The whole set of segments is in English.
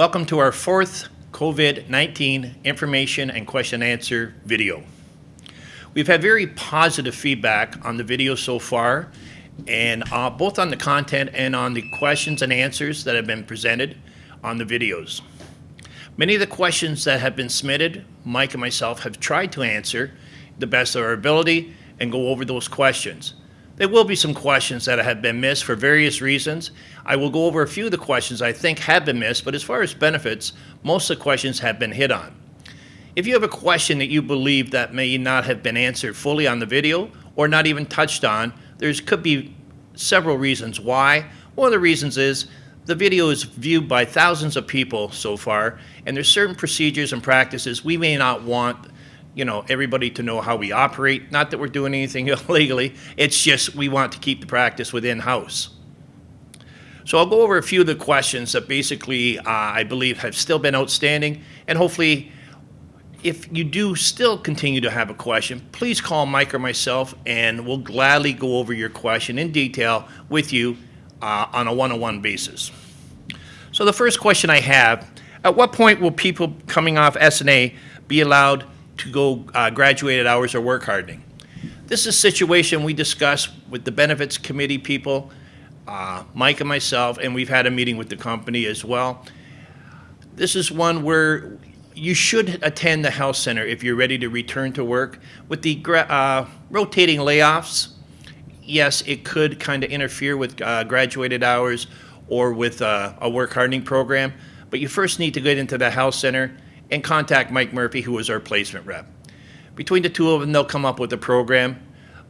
Welcome to our fourth COVID-19 information and question and answer video. We've had very positive feedback on the video so far, and uh, both on the content and on the questions and answers that have been presented on the videos. Many of the questions that have been submitted, Mike and myself have tried to answer the best of our ability and go over those questions. There will be some questions that have been missed for various reasons. I will go over a few of the questions I think have been missed, but as far as benefits, most of the questions have been hit on. If you have a question that you believe that may not have been answered fully on the video or not even touched on, there could be several reasons why. One of the reasons is the video is viewed by thousands of people so far, and there's certain procedures and practices we may not want you know, everybody to know how we operate. Not that we're doing anything illegally. It's just we want to keep the practice within house. So I'll go over a few of the questions that basically uh, I believe have still been outstanding, and hopefully, if you do still continue to have a question, please call Mike or myself, and we'll gladly go over your question in detail with you uh, on a one-on-one basis. So the first question I have: At what point will people coming off SNA be allowed to go uh, graduated hours or work hardening. This is a situation we discussed with the benefits committee people, uh, Mike and myself, and we've had a meeting with the company as well. This is one where you should attend the health center if you're ready to return to work. With the uh, rotating layoffs, yes, it could kind of interfere with uh, graduated hours or with uh, a work hardening program, but you first need to get into the health center and contact Mike Murphy, who is our placement rep. Between the two of them, they'll come up with a program.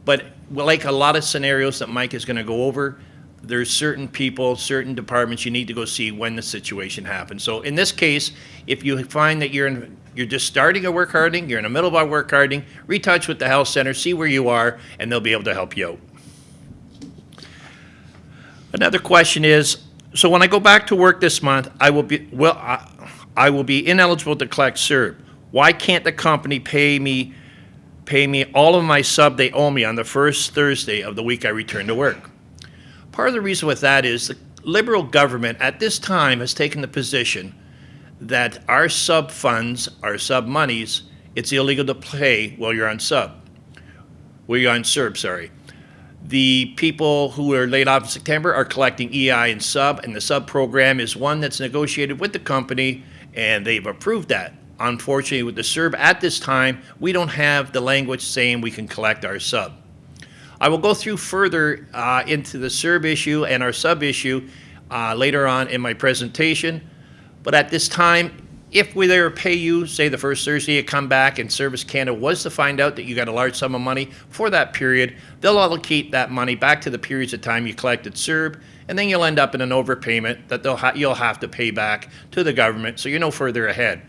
But like a lot of scenarios that Mike is going to go over, there's certain people, certain departments you need to go see when the situation happens. So in this case, if you find that you're in, you're just starting a work hardening, you're in the middle of a work hardening, retouch with the health center, see where you are, and they'll be able to help you out. Another question is, so when I go back to work this month, I will be well. I will be ineligible to collect CERB. Why can't the company pay me pay me all of my sub they owe me on the first Thursday of the week I return to work? Part of the reason with that is the Liberal government at this time has taken the position that our sub funds, our sub monies, it's illegal to pay while you're on sub. While you're on CERB, sorry. The people who are laid off in September are collecting EI and sub, and the sub program is one that's negotiated with the company and they've approved that. Unfortunately, with the CERB at this time, we don't have the language saying we can collect our sub. I will go through further uh, into the CERB issue and our sub issue uh, later on in my presentation, but at this time, if we there pay you, say the first Thursday you come back and Service Canada was to find out that you got a large sum of money for that period, they'll allocate that money back to the periods of time you collected CERB, and then you'll end up in an overpayment that they'll ha you'll have to pay back to the government, so you're no further ahead.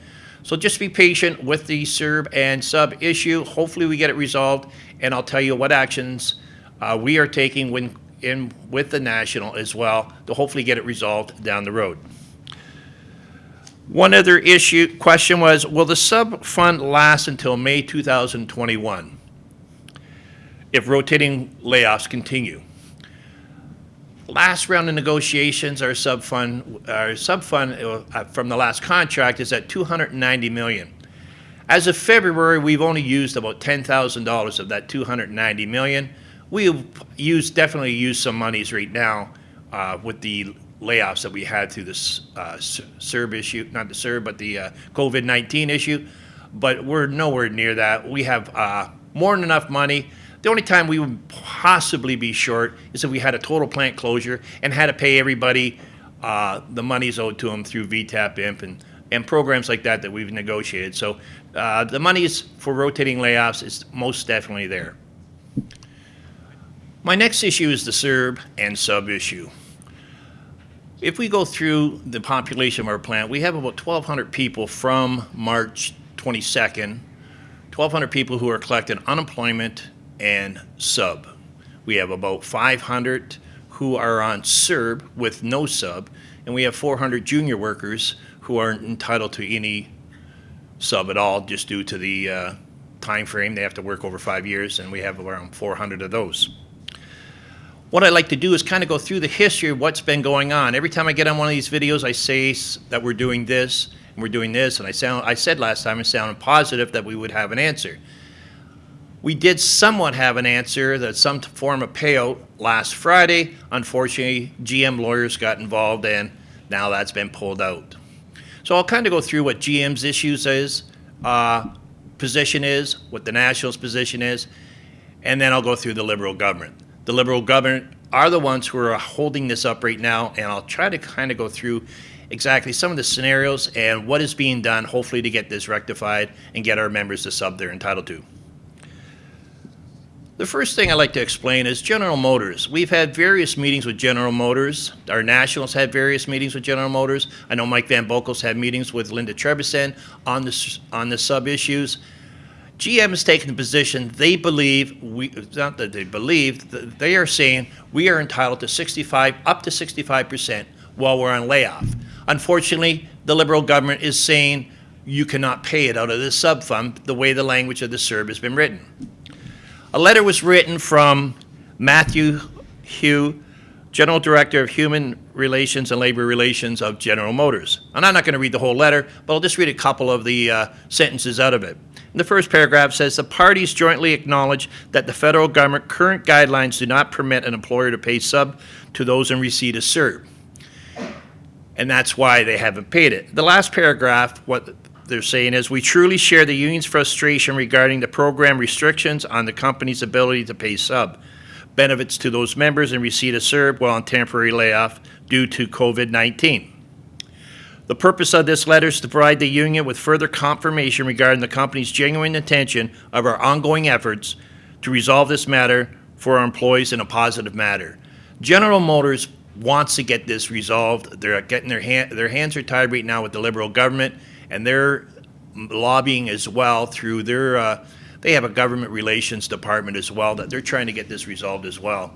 So just be patient with the CERB and sub issue. Hopefully we get it resolved, and I'll tell you what actions uh, we are taking when in with the national as well to hopefully get it resolved down the road. One other issue question was, will the sub fund last until May 2021 if rotating layoffs continue? Last round of negotiations, our sub fund, our sub fund uh, from the last contract is at 290 million. As of February, we've only used about $10,000 of that 290 million. We've used definitely used some monies right now uh, with the layoffs that we had through this uh, CERB issue, not the CERB, but the uh, COVID-19 issue. But we're nowhere near that. We have uh, more than enough money. The only time we would possibly be short is if we had a total plant closure and had to pay everybody uh, the monies owed to them through VTAP IMP and, and programs like that that we've negotiated. So uh, the monies for rotating layoffs is most definitely there. My next issue is the CERB and sub issue. If we go through the population of our plant, we have about 1,200 people from March 22nd, 1,200 people who are collecting unemployment and sub. We have about 500 who are on CERB with no sub, and we have 400 junior workers who aren't entitled to any sub at all just due to the uh, time frame. They have to work over five years, and we have around 400 of those. what I like to do is kind of go through the history of what's been going on. Every time I get on one of these videos, I say that we're doing this and we're doing this, and I sound I said last time I sounded positive that we would have an answer. We did somewhat have an answer that some form of payout last Friday. Unfortunately, GM lawyers got involved, and now that's been pulled out. So I'll kind of go through what GM's issues is, uh, position is, what the Nationals' position is, and then I'll go through the Liberal government. The Liberal government are the ones who are holding this up right now, and I'll try to kind of go through exactly some of the scenarios and what is being done, hopefully to get this rectified and get our members the sub they're entitled to. The first thing I'd like to explain is General Motors. We've had various meetings with General Motors. Our nationals had various meetings with General Motors. I know Mike Van Boekel's had meetings with Linda Trebison on the, on the sub issues. GM has taken the position they believe we not that they believe th- they are saying we are entitled to 65 up to 65 percent while we're on layoff. Unfortunately, the Liberal government is saying you cannot pay it out of the sub fund the way the language of the CERB has been written. A letter was written from Matthew Hugh, General Director of Human Relations and Labor Relations of General Motors. And I'm not going to read the whole letter, but I'll just read a couple of the uh, sentences out of it. The first paragraph says the parties jointly acknowledge that the federal government current guidelines do not permit an employer to pay sub to those in receipt of CERB. And that's why they haven't paid it. The last paragraph, what they're saying is we truly share the union's frustration regarding the program restrictions on the company's ability to pay sub benefits to those members in receipt of CERB while on temporary layoff due to COVID 19. The purpose of this letter is to provide the union with further confirmation regarding the company's genuine intention of our ongoing efforts to resolve this matter for our employees in a positive manner. General Motors wants to get this resolved. They're getting their hand, their hands are tied right now with the Liberal government, and they're lobbying as well through their. Uh, they have a government relations department as well that they're trying to get this resolved as well.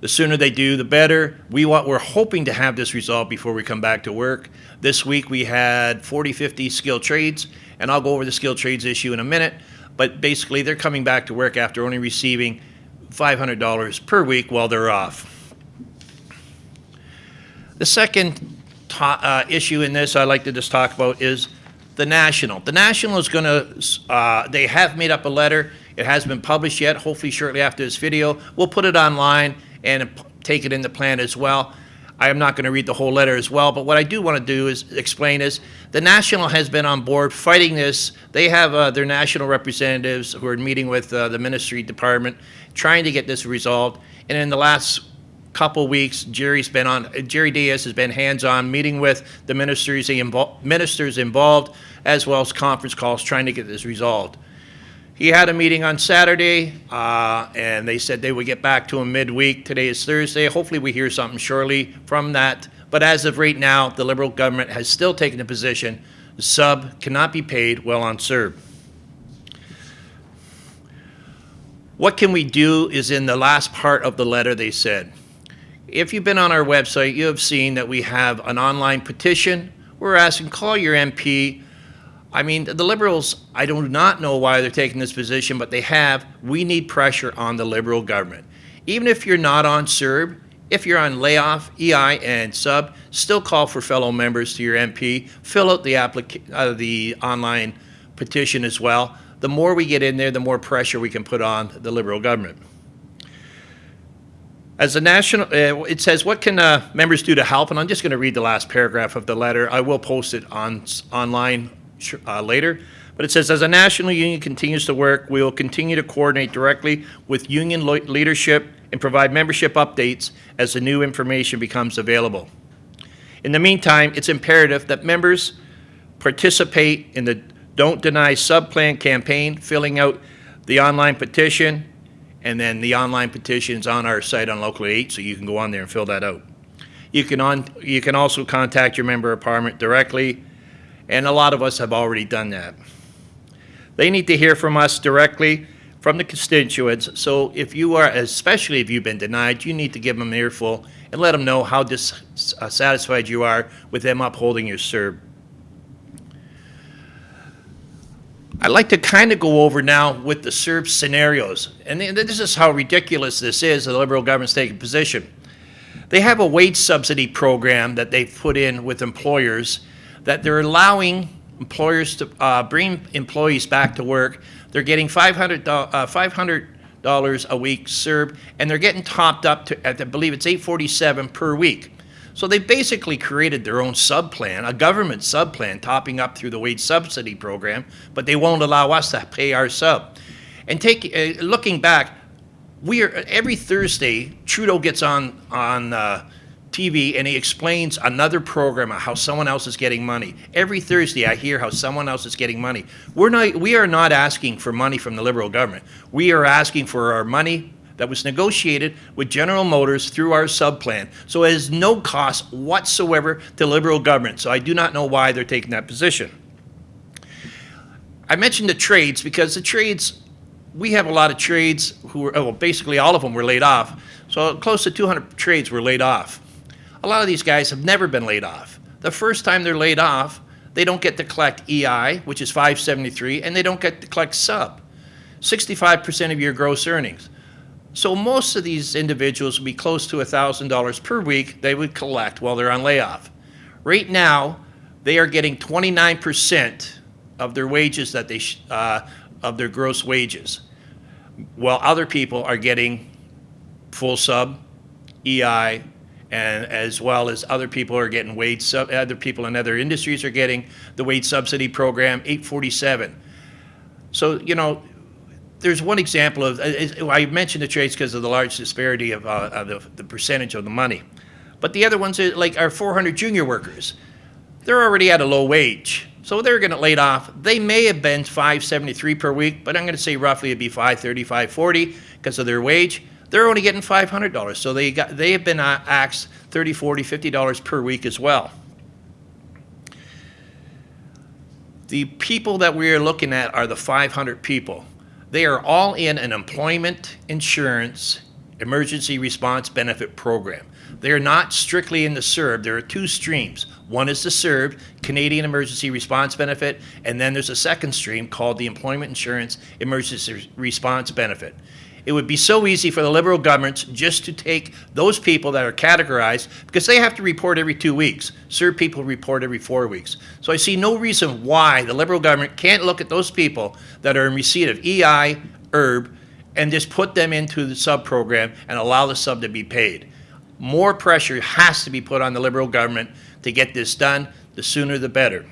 The sooner they do, the better. We want, we're hoping to have this resolved before we come back to work. This week we had 40, 50 skilled trades, and I'll go over the skilled trades issue in a minute. But basically, they're coming back to work after only receiving $500 per week while they're off. The second uh, issue in this I'd like to just talk about is the National. The National is going to, uh, they have made up a letter. It hasn't been published yet. Hopefully, shortly after this video, we'll put it online and take it in the plan as well. I am not going to read the whole letter as well, but what I do want to do is explain is the National has been on board fighting this. They have uh, their national representatives who are meeting with uh, the ministry department, trying to get this resolved. And in the last couple weeks, Jerry's been on, Jerry Dias has been hands-on, meeting with the ministers, invol- ministers involved, as well as conference calls, trying to get this resolved. He had a meeting on Saturday, uh, and they said they would get back to him midweek. Today is Thursday. Hopefully, we hear something shortly from that. But as of right now, the Liberal government has still taken the position the sub cannot be paid well on CERB. What can we do is in the last part of the letter they said. If you've been on our website, you have seen that we have an online petition. We're asking, call your MP. I mean, the Liberals, I do not know why they're taking this position, but they have. We need pressure on the Liberal government. Even if you're not on CERB, if you're on layoff, EI, and sub, still call for fellow members to your MP. Fill out the, uh, the online petition as well. The more we get in there, the more pressure we can put on the Liberal government. As a national, uh, it says, what can uh, members do to help? And I'm just going to read the last paragraph of the letter. I will post it on online uh, later. But it says, as a national union continues to work, we will continue to coordinate directly with union leadership and provide membership updates as the new information becomes available. In the meantime, it's imperative that members participate in the Don't Deny Subplan campaign, filling out the online petition, and then the online petition is on our site on Local 8, so you can go on there and fill that out. You can on, you can also contact your member of parliament directly, and a lot of us have already done that. They need to hear from us directly from the constituents, so if you are, especially if you've been denied, you need to give them an earful and let them know how dissatisfied uh, you are with them upholding your CERB. I'd like to kind of go over now with the CERB scenarios. And this is how ridiculous this is, the Liberal government's taking position. They have a wage subsidy program that they've put in with employers that they're allowing employers to uh, bring employees back to work. They're getting $500, uh, $500 a week CERB, and they're getting topped up to, I believe it's 847 per week. So they basically created their own subplan, a government subplan, topping up through the wage subsidy program, but they won't allow us to pay our sub. And take uh, looking back, we are every Thursday Trudeau gets on on uh, TV and he explains another program of how someone else is getting money. Every Thursday I hear how someone else is getting money. We're not we are not asking for money from the Liberal government. We are asking for our money that was negotiated with General Motors through our subplan. So it has no cost whatsoever to Liberal government. So I do not know why they're taking that position. I mentioned the trades because the trades, we have a lot of trades who were, oh, well, basically all of them were laid off. So close to 200 trades were laid off. A lot of these guys have never been laid off. The first time they're laid off, they don't get to collect EI, which is 573, and they don't get to collect sub. 65% of your gross earnings. So most of these individuals would be close to $1,000 per week they would collect while they're on layoff. Right now, they are getting 29% of their wages that they, uh, of their gross wages, while other people are getting full sub, EI, and as well as other people are getting wage sub, other people in other industries are getting the wage subsidy program 847. So, you know, there's one example of, uh, I mentioned the trades because of the large disparity of, uh, of the, the, percentage of the money. But the other ones, are like our 400 junior workers, they're already at a low wage. So they're going to laid off. They may have been 573 per week, but I'm going to say roughly it'd be 530, 540 because of their wage. They're only getting $500. So they got they have been uh, axed 30, 40, 50 dollars per week as well. The people that we are looking at are the 500 people. They are all in an employment insurance emergency response benefit program. They are not strictly in the CERB. There are two streams. One is the CERB, Canadian Emergency Response Benefit, and then there's a second stream called the Employment Insurance Emergency Response Benefit. It would be so easy for the Liberal governments just to take those people that are categorized because they have to report every two weeks. CERB people report every four weeks. So I see no reason why the Liberal government can't look at those people that are in receipt of EI, ERB, and just put them into the sub program and allow the sub to be paid. More pressure has to be put on the Liberal government to get this done. The sooner the better.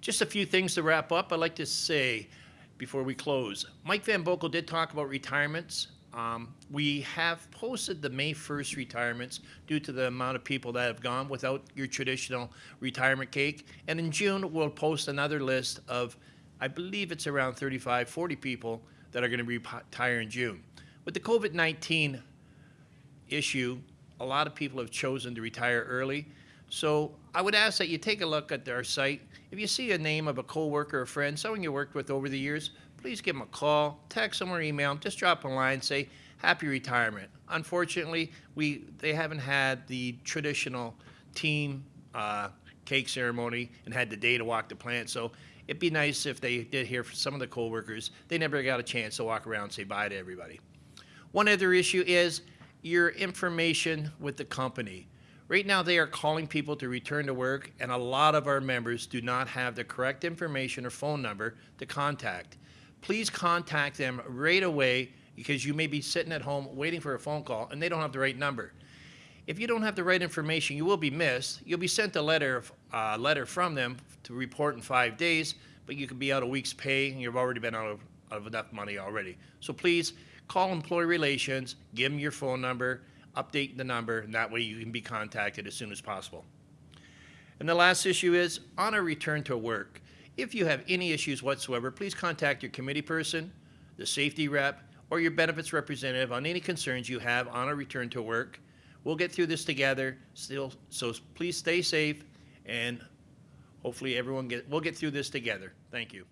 Just a few things to wrap up. I'd like to say before we close. Mike Van Boekel did talk about retirements. Um, we have posted the May 1st retirements due to the amount of people that have gone without your traditional retirement cake. And in June, we'll post another list of, I believe it's around 35, 40 people that are going to retire in June. With the COVID 19 issue, a lot of people have chosen to retire early. So I would ask that you take a look at our site. If you see a name of a coworker or friend, someone you worked with over the years, please give them a call, text them or email them. Just drop a line, say happy retirement. Unfortunately, we they haven't had the traditional team uh, cake ceremony and had the day to walk the plant. So it'd be nice if they did hear from some of the coworkers. They never got a chance to walk around and say bye to everybody. One other issue is your information with the company. Right now, they are calling people to return to work, and a lot of our members do not have the correct information or phone number to contact. Please contact them right away because you may be sitting at home waiting for a phone call and they don't have the right number. If you don't have the right information, you will be missed. You'll be sent a letter, uh, letter from them to report in five days, but you could be out a week's pay and you've already been out of, out of enough money already. So please call employee relations, give them your phone number, update the number, and that way you can be contacted as soon as possible. And the last issue is on a return to work. If you have any issues whatsoever, please contact your committee person, the safety rep, or your benefits representative on any concerns you have on a return to work. We'll get through this together. Still, so please stay safe, and hopefully everyone get we'll get through this together. Thank you.